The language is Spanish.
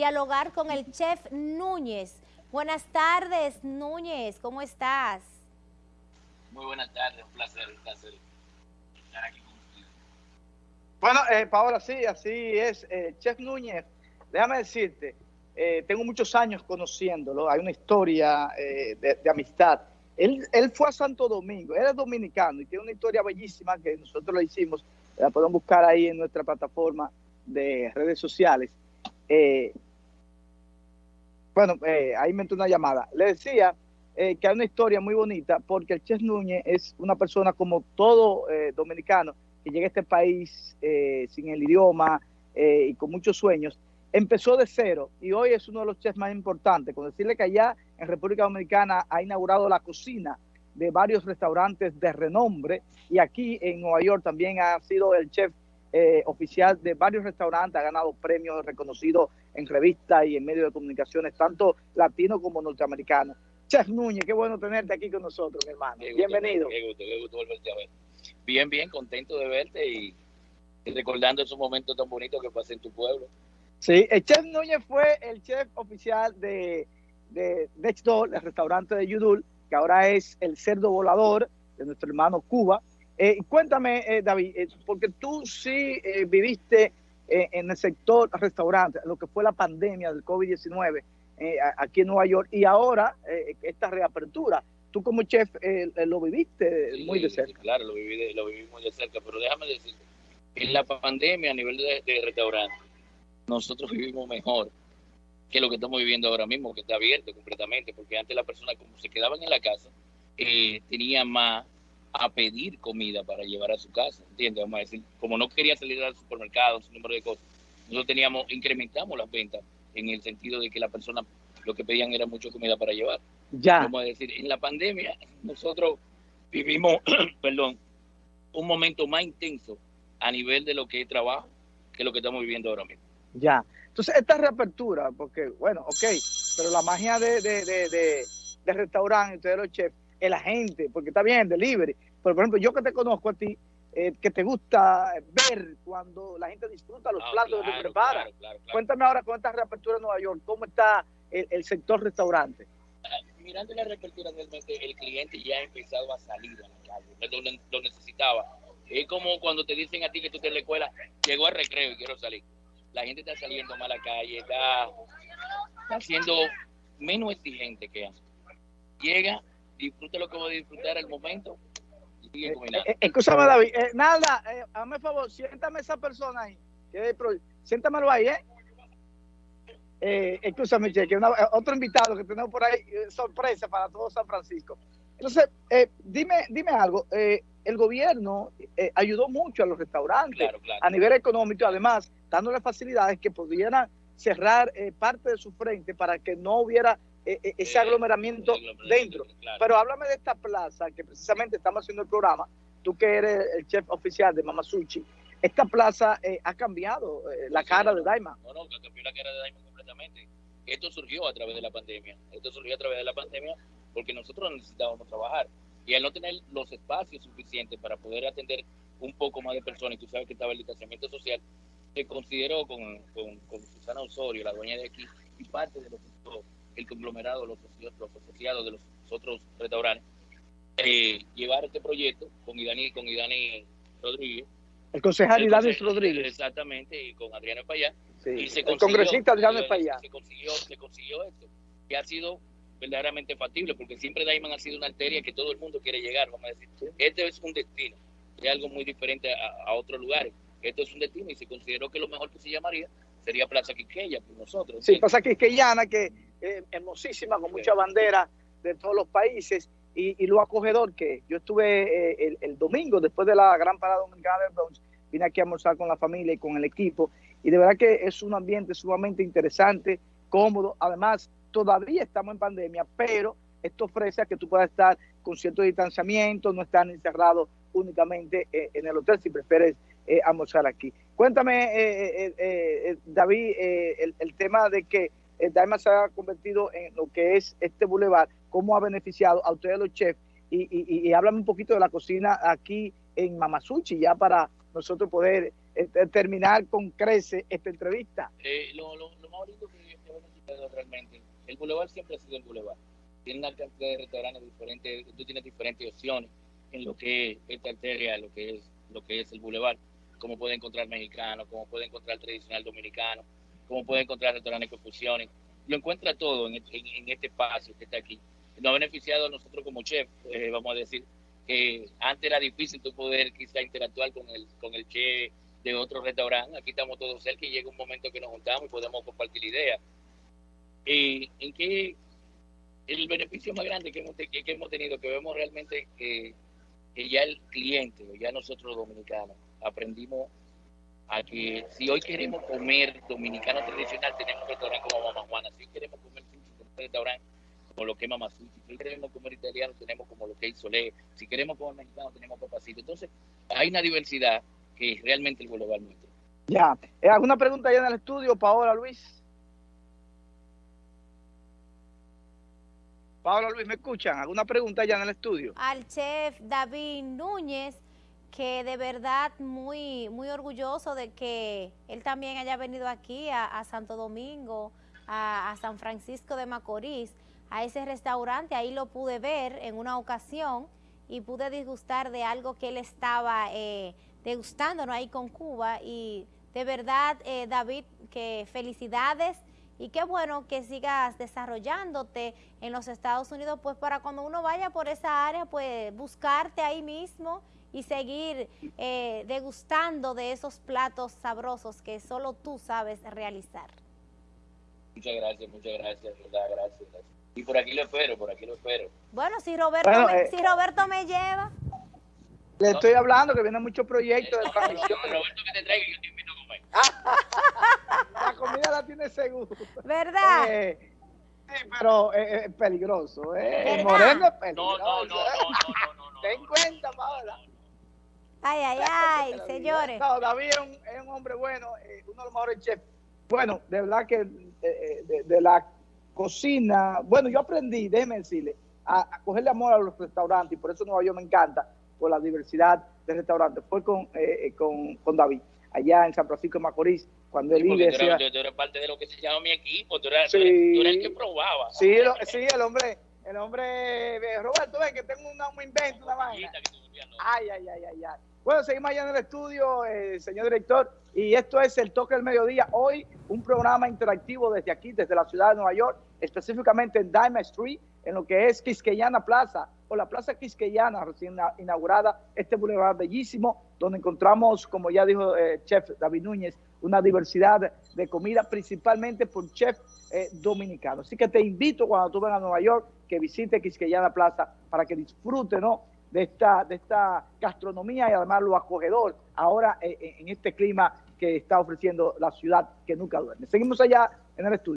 dialogar con el chef Núñez. Buenas tardes, Núñez, ¿cómo estás? Muy buenas tardes, un placer, un placer estar aquí con ustedes. Bueno, eh, Paola, sí, así es. Eh, chef Núñez, déjame decirte, eh, tengo muchos años conociéndolo, hay una historia eh, de, de, amistad. Él, él, fue a Santo Domingo, él es dominicano y tiene una historia bellísima que nosotros lo hicimos, la pueden buscar ahí en nuestra plataforma de redes sociales. Eh, bueno, eh, ahí me entró una llamada. Le decía eh, que hay una historia muy bonita porque el Chef Núñez es una persona como todo eh, dominicano que llega a este país eh, sin el idioma y con muchos sueños. Empezó de cero y hoy es uno de los chefs más importantes. Con decirle que allá en República Dominicana ha inaugurado la cocina de varios restaurantes de renombre y aquí en Nueva York también ha sido el chef eh, oficial de varios restaurantes, ha ganado premios reconocidos en revistas y en medios de comunicaciones, tanto latinos como norteamericanos. Chef Núñez, qué bueno tenerte aquí con nosotros, mi hermano. Qué gusto, Bienvenido. Qué gusto, qué gusto volverte a ver. Bien, bien, contento de verte y, y recordando esos momentos tan bonitos que pasé en tu pueblo. Sí, el Chef Núñez fue el chef oficial de, de Next Door, el restaurante de Yudul, que ahora es el cerdo volador de nuestro hermano Cuba. Eh, cuéntame, eh, David, eh, porque tú sí eh, viviste eh, en el sector restaurante, lo que fue la pandemia del COVID-19 aquí en Nueva York, y ahora esta reapertura. Tú como chef lo viviste Sí, muy de cerca. sí, claro, lo viví, de- lo viví muy de cerca, pero déjame decirte, en la pandemia a nivel de, de restaurante, nosotros vivimos mejor que lo que estamos viviendo ahora mismo, que está abierto completamente, porque antes las personas como se quedaban en la casa, eh, tenían más a pedir comida para llevar a su casa, ¿entiendes? Vamos a decir, como no quería salir al supermercado, un número de cosas, nosotros teníamos, incrementamos las ventas en el sentido de que las personas lo que pedían era mucha comida para llevar. Ya, Vamos a decir, en la pandemia nosotros vivimos, perdón, un momento más intenso a nivel de lo que es trabajo que lo que estamos viviendo ahora mismo. ya. Entonces, esta reapertura, porque, bueno, ok, pero la magia de, de, de, de, de restaurante, ustedes los chefs, es la gente, porque está bien, delivery. Pero, por ejemplo, yo que te conozco a ti, eh, que te gusta ver cuando la gente disfruta los Ah, platos que claro, tú preparas. claro, claro, claro. Cuéntame ahora con esta reapertura en Nueva York, ¿cómo está el, el sector restaurante? Mirando la reapertura realmente el cliente ya ha empezado a salir a la calle, lo, lo necesitaba. Es como cuando te dicen a ti que tú estás en la escuela, llegó al recreo y quiero salir. La gente está saliendo más a la calle, está, está siendo menos exigente que antes. Llega, disfruta lo que va a disfrutar al momento y sigue Eh, eh, escúchame, David. Eh, nada, eh, hazme favor, siéntame esa persona ahí. Que, pro- siéntamelo ahí, ¿eh? Eh, escúchame, Che, que una- eh, otro invitado que tenemos por ahí, eh, sorpresa para todo San Francisco. Entonces, eh, dime, dime algo. eh, el gobierno eh, ayudó mucho a los restaurantes Claro, claro. a nivel económico, además, dándole facilidades que pudieran cerrar eh, parte de su frente para que no hubiera ese Eh, aglomeramiento dentro. Claro. Pero háblame de esta plaza que precisamente estamos haciendo el programa. Tú que eres el chef oficial de Mamasuchi, esta plaza eh, ha cambiado eh, la Sí, cara no, de Daima. No, no, cambió la cara de Diamond completamente. Esto surgió a través de la pandemia. Esto surgió a través de la pandemia porque nosotros necesitábamos trabajar. Y al no tener los espacios suficientes para poder atender un poco más de personas, y tú sabes que estaba el distanciamiento social, se consideró con, con, con Susana Osorio, la dueña de aquí, y parte de los, el conglomerado, los, los asociados de los otros restaurantes, eh, llevar este proyecto con Idani, con Idani Rodríguez. El concejal Entonces, Rodríguez. Exactamente, y con Adriano Payá. sí. Y se El consiguió, congresista Adriano se- Espallá. Se consiguió, se consiguió esto, que ha sido verdaderamente factible, porque siempre Diamond ha sido una arteria que todo el mundo quiere llegar, vamos a decir. Sí. Este es un destino, es algo muy diferente a, a otros lugares. Esto es un destino y se consideró que lo mejor que se llamaría sería Plaza Quiqueya por nosotros. Sí, es que Llana, que eh, hermosísima, con mucha bandera de todos los países, y, y lo acogedor que yo estuve eh, el, el domingo, después de la gran parada dominicana del Bronx, vine aquí a almorzar con la familia y con el equipo, y de verdad que es un ambiente sumamente interesante, cómodo, además todavía estamos en pandemia, pero esto ofrece a que tú puedas estar con cierto distanciamiento, no estar encerrado únicamente eh, en el hotel si prefieres eh, almorzar aquí. Cuéntame, eh, eh, eh, David, eh, el, el, tema de que Daima se ha convertido en lo que es este bulevar, cómo ha beneficiado a ustedes los chefs y, y, y háblame un poquito de la cocina aquí en Mamasuchi, ya para nosotros poder eh, terminar con crece esta entrevista. Eh, lo, lo, lo, más bonito que anteriormente, el Boulevard siempre ha sido el Boulevard. Tiene una cantidad de restaurantes diferentes, tú tienes diferentes opciones en lo que es esta arteria, lo que es, lo que es el Boulevard, como puede encontrar mexicano, como puede encontrar tradicional dominicano, como puede encontrar restaurantes fusionen. Lo encuentra todo en, este espacio que está aquí. Nos ha beneficiado a nosotros como chef, eh, vamos a decir, que antes era difícil tu poder quizá interactuar con el, con el chef de otro restaurante. Aquí estamos todos cerca y llega un momento que nos juntamos y podemos compartir ideas. y ¿En qué el beneficio más grande que hemos, que, hemos tenido, que vemos realmente que, que ya el cliente, ya nosotros dominicanos, aprendimos a que si hoy queremos comer dominicano tradicional, tenemos un restaurante como Mamá Juana. Si hoy queremos comer un restaurante como lo que es Mamá Si hoy queremos comer italiano, tenemos como lo que es Solé. Si queremos comer mexicano, tenemos Papacito. Entonces, hay una diversidad que es realmente el global nuestro. Ya. Eh, ¿Alguna pregunta allá en el estudio, Paola Luis? Paola Luis, ¿me escuchan? ¿Alguna pregunta allá en el estudio? Al chef David Núñez, que de verdad muy, muy orgulloso de que él también haya venido aquí a, Santo Domingo, a, San Francisco de Macorís, a ese restaurante, ahí lo pude ver en una ocasión y pude disgustar de algo que él estaba eh, degustándonos ahí con Cuba. Y de verdad, eh, David, que felicidades. Y qué bueno que sigas desarrollándote en los Estados Unidos, pues para cuando uno vaya por esa área, pues buscarte ahí mismo y seguir eh, degustando de esos platos sabrosos que solo tú sabes realizar. Muchas gracias, muchas gracias, verdad, gracias, Y por aquí lo espero, por aquí lo espero. Bueno, si Roberto, me, eh, si Roberto me lleva. Le estoy hablando que vienen muchos proyectos de transmisión. Roberto que te traiga, yo te invito a comer. la comida la tiene seguro. ¿Verdad? Eh, sí, pero es peligroso. Eh. Moreno es peligroso. No, no, no, no, no, no, Ten cuenta, Paola. Ay, ay, ay, señores. No, David es un, es un hombre bueno, eh, uno de los mejores chefs. Bueno, de verdad que eh, de, de, la cocina, bueno, yo aprendí, déjeme decirle, a, a, cogerle amor a los restaurantes y por eso Nueva York me encanta, por la diversidad de restaurantes. Fue con, eh, con, con David, allá en San Francisco de Macorís, cuando él vive. Tú, eres parte de lo que se llama mi equipo, tú eres, sí, tú eres el que probaba. Sí, lo, sí, el hombre, el hombre, Roberto, ven que tengo una, un invento, una vaina. Ay, ay, ay, ay, ay. Bueno, seguimos allá en el estudio, eh, señor director, y esto es El Toque del Mediodía. Hoy un programa interactivo desde aquí, desde la ciudad de Nueva York, específicamente en Diamond Street, en lo que es Quisqueyana Plaza, o la Plaza Quisqueyana, recién inaugurada, este boulevard bellísimo, donde encontramos, como ya dijo eh, chef David Núñez, una diversidad de comida, principalmente por chef eh, dominicano. Así que te invito cuando tú vengas a Nueva York, que visite Quisqueyana Plaza para que disfrute, ¿no?, de esta, de esta gastronomía y además lo acogedor ahora eh, en este clima que está ofreciendo la ciudad que nunca duerme. Seguimos allá en el estudio.